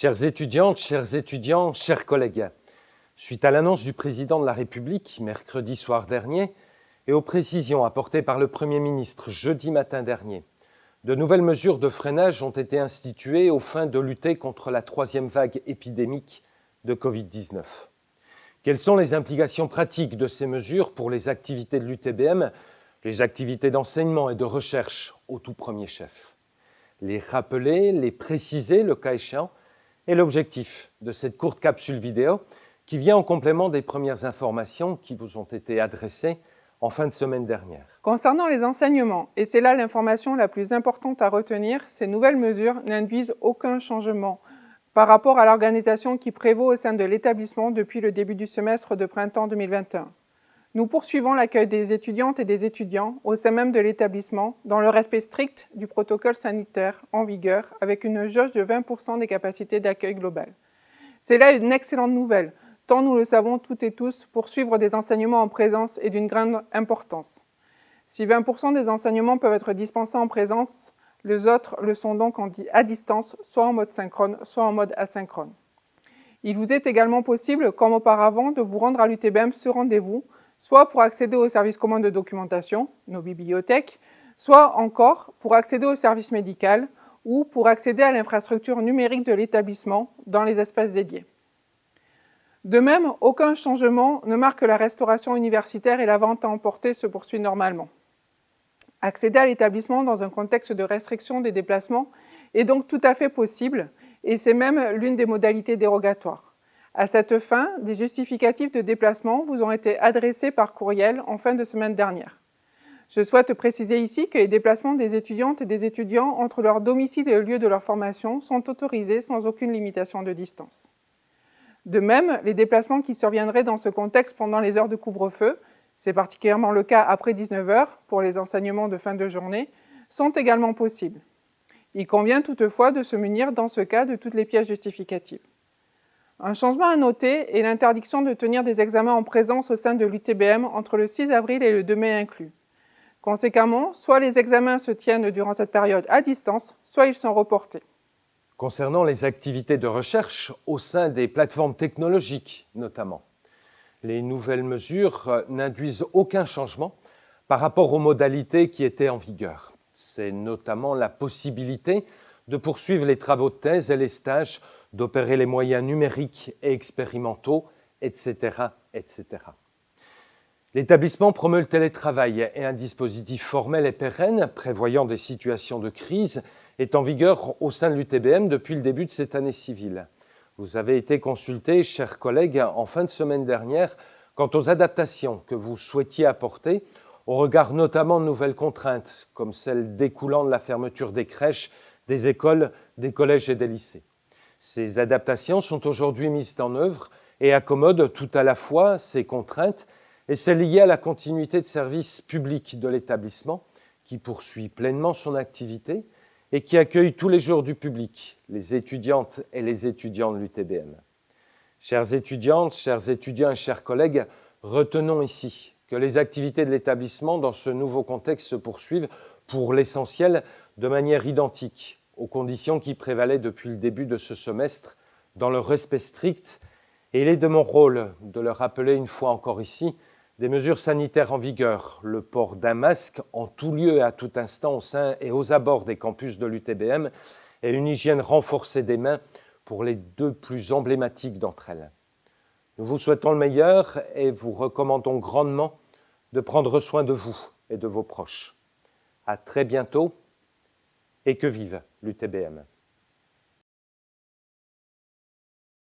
Chères étudiantes, chers étudiants, chers collègues, suite à l'annonce du président de la République mercredi soir dernier et aux précisions apportées par le Premier ministre jeudi matin dernier, de nouvelles mesures de freinage ont été instituées aux fins de lutter contre la troisième vague épidémique de Covid-19. Quelles sont les implications pratiques de ces mesures pour les activités de l'UTBM, les activités d'enseignement et de recherche au tout premier chef? Les rappeler, les préciser le cas échéant, est l'objectif de cette courte capsule vidéo qui vient en complément des premières informations qui vous ont été adressées en fin de semaine dernière. Concernant les enseignements, et c'est là l'information la plus importante à retenir, ces nouvelles mesures n'induisent aucun changement par rapport à l'organisation qui prévaut au sein de l'établissement depuis le début du semestre de printemps 2021. Nous poursuivons l'accueil des étudiantes et des étudiants au sein même de l'établissement dans le respect strict du protocole sanitaire en vigueur avec une jauge de 20% des capacités d'accueil global. C'est là une excellente nouvelle, tant nous le savons toutes et tous, poursuivre des enseignements en présence est d'une grande importance. Si 20% des enseignements peuvent être dispensés en présence, les autres le sont donc à distance, soit en mode synchrone, soit en mode asynchrone. Il vous est également possible, comme auparavant, de vous rendre à l'UTBM sur rendez-vous, soit pour accéder aux services communs de documentation, nos bibliothèques, soit encore pour accéder au service médical ou pour accéder à l'infrastructure numérique de l'établissement dans les espaces dédiés. De même, aucun changement ne marque la restauration universitaire et la vente à emporter se poursuit normalement. Accéder à l'établissement dans un contexte de restriction des déplacements est donc tout à fait possible et c'est même l'une des modalités dérogatoires. À cette fin, des justificatifs de déplacement vous ont été adressés par courriel en fin de semaine dernière. Je souhaite préciser ici que les déplacements des étudiantes et des étudiants entre leur domicile et le lieu de leur formation sont autorisés sans aucune limitation de distance. De même, les déplacements qui surviendraient dans ce contexte pendant les heures de couvre-feu, c'est particulièrement le cas après 19 heures pour les enseignements de fin de journée, sont également possibles. Il convient toutefois de se munir dans ce cas de toutes les pièces justificatives. Un changement à noter est l'interdiction de tenir des examens en présence au sein de l'UTBM entre le 6 avril et le 2 mai inclus. Conséquemment, soit les examens se tiennent durant cette période à distance, soit ils sont reportés. Concernant les activités de recherche au sein des plateformes technologiques notamment, les nouvelles mesures euh, n'induisent aucun changement par rapport aux modalités qui étaient en vigueur. C'est notamment la possibilité de poursuivre les travaux de thèse et les stages, d'opérer les moyens numériques et expérimentaux, etc. etc. L'établissement promeut le télétravail et un dispositif formel et pérenne prévoyant des situations de crise est en vigueur au sein de l'UTBM depuis le début de cette année civile. Vous avez été consultés, chers collègues, en fin de semaine dernière quant aux adaptations que vous souhaitiez apporter au regard notamment de nouvelles contraintes, comme celles découlant de la fermeture des crèches, des écoles, des collèges et des lycées. Ces adaptations sont aujourd'hui mises en œuvre et accommodent tout à la fois ces contraintes et celles liées à la continuité de service public de l'établissement, qui poursuit pleinement son activité, et qui accueille tous les jours du public, les étudiantes et les étudiants de l'UTBM. Chères étudiantes, chers étudiants et chers collègues, retenons ici que les activités de l'établissement dans ce nouveau contexte se poursuivent pour l'essentiel de manière identique aux conditions qui prévalaient depuis le début de ce semestre dans le respect strict et il est de mon rôle de le rappeler une fois encore ici des mesures sanitaires en vigueur, le port d'un masque en tout lieu et à tout instant au sein et aux abords des campus de l'UTBM et une hygiène renforcée des mains pour les deux plus emblématiques d'entre elles. Nous vous souhaitons le meilleur et vous recommandons grandement de prendre soin de vous et de vos proches. À très bientôt et que vive l'UTBM.